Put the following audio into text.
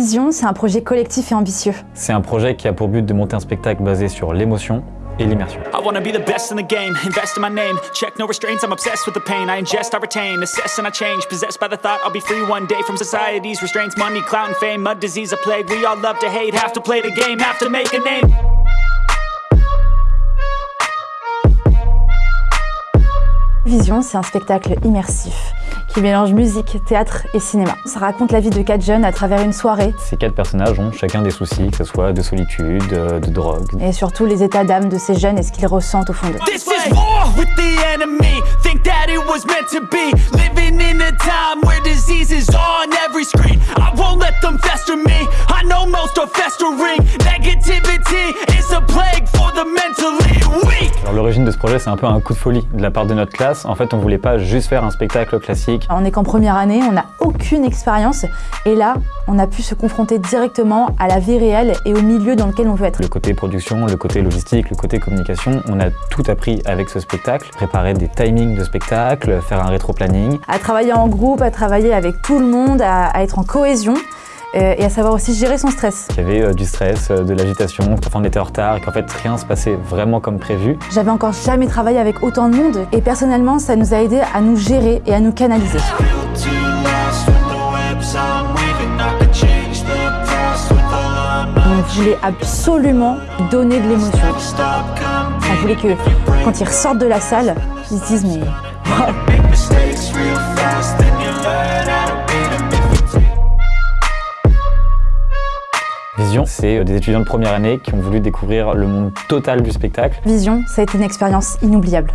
Vision, c'est un projet collectif et ambitieux. C'est un projet qui a pour but de monter un spectacle basé sur l'émotion et l'immersion. I wanna be the best in the game, invest in my name. Check no restraints, I'm obsessed with the pain. I ingest, I retain, assess and I change. Possessed by the thought I'll be free one day from society's restraints. Money, clout, and fame, a disease, a plague. We all love to hate, have to play the game, have to make a name. Vision, c'est un spectacle immersif qui mélange musique, théâtre et cinéma. Ça raconte la vie de quatre jeunes à travers une soirée. Ces quatre personnages ont chacun des soucis, que ce soit de solitude, euh, de drogue. Et surtout les états d'âme de ces jeunes et ce qu'ils ressentent au fond d'eux. This is war with the enemy. Think that it was meant to be. Living in a time where disease is on every screen. I won't let them fester me. I know most are festering. Negativity is a plague for the mentally l'origine de ce projet, c'est un peu un coup de folie de la part de notre classe. En fait, on voulait pas juste faire un spectacle classique. On est qu'en première année, on n'a aucune expérience et là, on a pu se confronter directement à la vie réelle et au milieu dans lequel on veut être. Le côté production, le côté logistique, le côté communication, on a tout appris avec ce spectacle. Préparer des timings de spectacle, faire un rétro-planning. À travailler en groupe, à travailler avec tout le monde, à, à être en cohésion et à savoir aussi gérer son stress. Il y avait euh, du stress, euh, de l'agitation, parfois on était en retard et qu'en fait rien se passait vraiment comme prévu. J'avais encore jamais travaillé avec autant de monde et personnellement, ça nous a aidé à nous gérer et à nous canaliser. On voulait absolument donner de l'émotion. On voulait que quand ils ressortent de la salle, ils se disent mais Vision, c'est euh, des étudiants de première année qui ont voulu découvrir le monde total du spectacle. Vision, ça a été une expérience inoubliable.